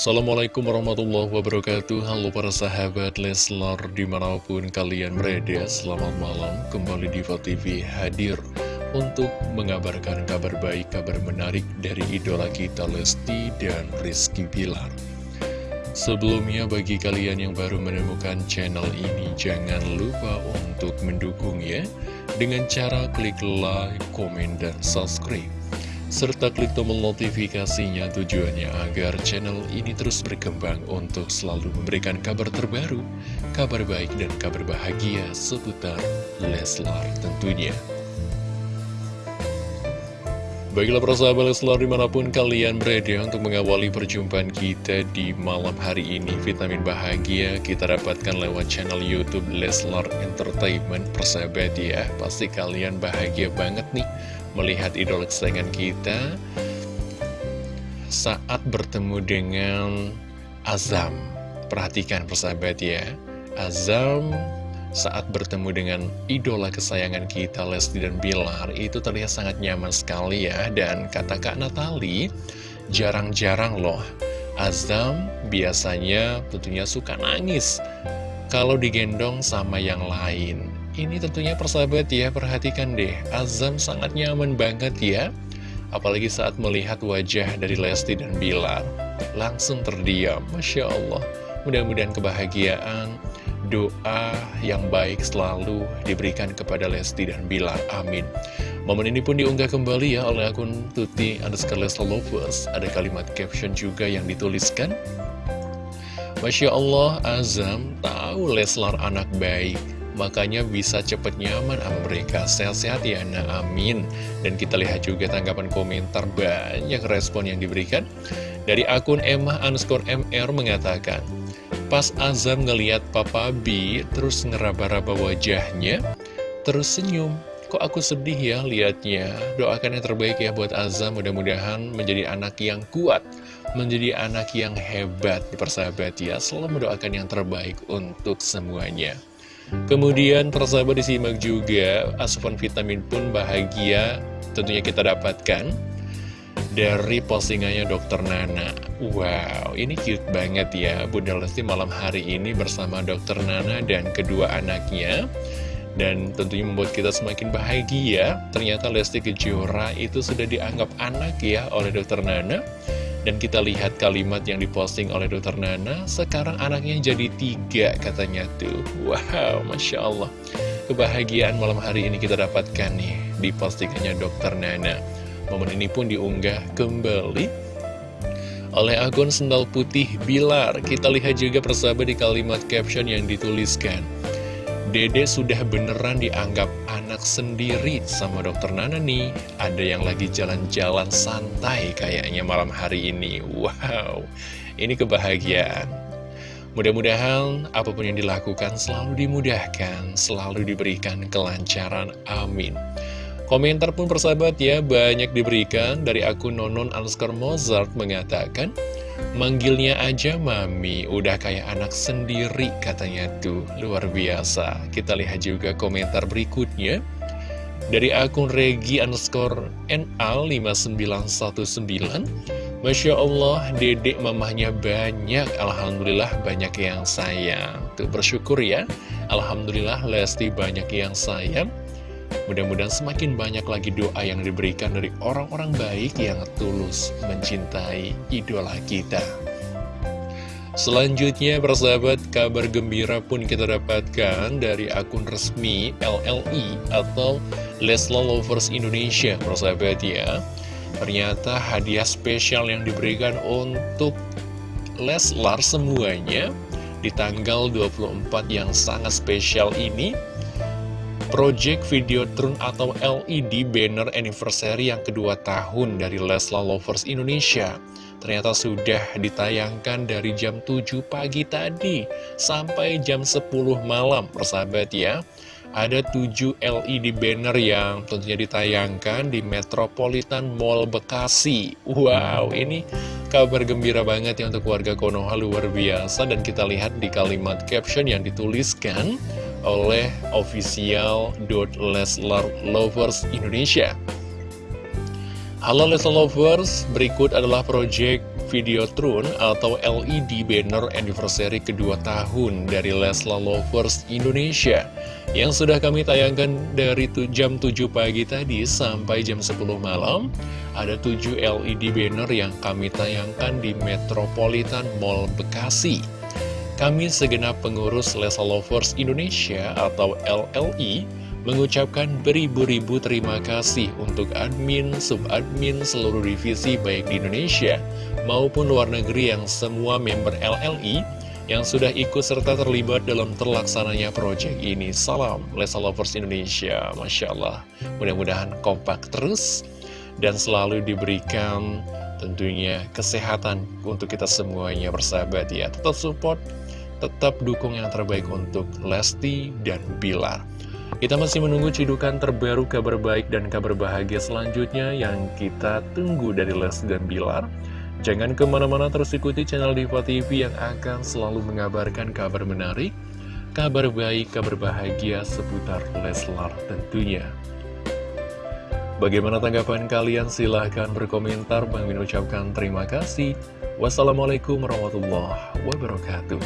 Assalamualaikum warahmatullahi wabarakatuh. Halo para sahabat Leslar di mana pun kalian berada Selamat malam. Kembali di TV hadir Untuk mengabarkan kabar baik, kabar menarik dari idola kita Lesti dan Rizky Bilar. Sebelumnya bagi kalian yang baru menemukan channel ini Jangan lupa untuk mendukungnya. Dengan cara klik like, komen, dan subscribe serta klik tombol notifikasinya tujuannya agar channel ini terus berkembang untuk selalu memberikan kabar terbaru, kabar baik dan kabar bahagia seputar Leslar tentunya. Baiklah persahabat Leslar di mana pun kalian berada untuk mengawali perjumpaan kita di malam hari ini Vitamin bahagia kita dapatkan lewat channel Youtube Leslar Entertainment persahabat ya Pasti kalian bahagia banget nih melihat idola kesayangan kita saat bertemu dengan Azam. Perhatikan persahabat ya, Azam saat bertemu dengan idola kesayangan kita Lesti dan Bilar itu terlihat sangat nyaman sekali ya. Dan kata Kak Natali jarang-jarang loh. Azam biasanya tentunya suka nangis kalau digendong sama yang lain ini tentunya persahabat ya, perhatikan deh, Azam sangat nyaman banget ya. Apalagi saat melihat wajah dari Lesti dan Bilar. Langsung terdiam, Masya Allah. Mudah-mudahan kebahagiaan, doa yang baik selalu diberikan kepada Lesti dan Bilar. Amin. Momen ini pun diunggah kembali ya oleh akun Tuti underscore Leslar Lovers. Ada kalimat caption juga yang dituliskan. Masya Allah, Azam tahu Leslar anak baik makanya bisa cepet nyaman sama mereka. Sehat-sehat ya nah amin. Dan kita lihat juga tanggapan komentar banyak respon yang diberikan dari akun Emma underscore MR mengatakan pas Azam ngeliat Papa B terus ngeraba-raba wajahnya terus senyum. Kok aku sedih ya liatnya. Doakan yang terbaik ya buat Azam mudah-mudahan menjadi anak yang kuat menjadi anak yang hebat. Persahabat ya selalu mendoakan yang terbaik untuk semuanya Kemudian persahabat disimak juga asupan vitamin pun bahagia tentunya kita dapatkan dari postingannya Dokter Nana. Wow, ini cute banget ya Bunda Lesti malam hari ini bersama Dokter Nana dan kedua anaknya. Dan tentunya membuat kita semakin bahagia Ternyata Lesti Kejora itu sudah dianggap anak ya oleh Dokter Nana dan kita lihat kalimat yang diposting oleh Dokter Nana, sekarang anaknya jadi tiga katanya tuh. Wow, Masya Allah. Kebahagiaan malam hari ini kita dapatkan nih di postingannya Dokter Nana. Momen ini pun diunggah kembali oleh akun Sendal Putih Bilar. Kita lihat juga persahabat di kalimat caption yang dituliskan. Dede sudah beneran dianggap anak sendiri sama dokter Nana nih. Ada yang lagi jalan-jalan santai kayaknya malam hari ini. Wow, ini kebahagiaan. Mudah-mudahan apa pun yang dilakukan selalu dimudahkan, selalu diberikan kelancaran, amin. Komentar pun persahabat ya banyak diberikan dari akun Nonon Anskar Mozart mengatakan Manggilnya aja Mami, udah kayak anak sendiri katanya tuh, luar biasa. Kita lihat juga komentar berikutnya. Dari akun Regi underscore NA5919 Masya Allah, dedek mamahnya banyak. Alhamdulillah banyak yang sayang. Tuh bersyukur ya. Alhamdulillah Lesti banyak yang sayang Mudah-mudahan semakin banyak lagi doa yang diberikan dari orang-orang baik yang tulus mencintai idola kita. Selanjutnya, persahabat, kabar gembira pun kita dapatkan dari akun resmi LLI atau Leslar Lovers Indonesia, persahabat ya. Ternyata hadiah spesial yang diberikan untuk Leslar semuanya di tanggal 24 yang sangat spesial ini Project Videotron atau LED Banner Anniversary yang kedua tahun dari Leslar Lovers Indonesia. Ternyata sudah ditayangkan dari jam 7 pagi tadi sampai jam 10 malam persahabat ya. Ada 7 LED banner yang tentunya ditayangkan di Metropolitan Mall Bekasi. Wow, ini kabar gembira banget ya untuk warga Konoha luar biasa. Dan kita lihat di kalimat caption yang dituliskan oleh official.leslar lovers Indonesia. Halo Leslar Lovers, berikut adalah project Videotron atau LED banner anniversary kedua tahun dari Lesla Lovers Indonesia yang sudah kami tayangkan dari jam 7 pagi tadi sampai jam 10 malam. Ada 7 LED banner yang kami tayangkan di Metropolitan Mall Bekasi. Kami segenap pengurus Lesla Lovers Indonesia atau LLI mengucapkan beribu-ribu terima kasih untuk admin, subadmin seluruh divisi baik di Indonesia maupun luar negeri yang semua member LLI yang sudah ikut serta terlibat dalam terlaksananya proyek ini. Salam Lesa Lovers Indonesia, Masya Allah. Mudah-mudahan kompak terus dan selalu diberikan tentunya kesehatan untuk kita semuanya bersahabat ya. Tetap support, tetap dukung yang terbaik untuk Lesti dan Bilar. Kita masih menunggu cidukan terbaru kabar baik dan kabar bahagia selanjutnya yang kita tunggu dari Les dan Bilar. Jangan ke mana-mana terus ikuti channel Diva TV yang akan selalu mengabarkan kabar menarik, kabar baik, kabar bahagia seputar Leslar tentunya. Bagaimana tanggapan kalian? Silahkan berkomentar. Bang Min ucapkan terima kasih. Wassalamualaikum warahmatullahi wabarakatuh.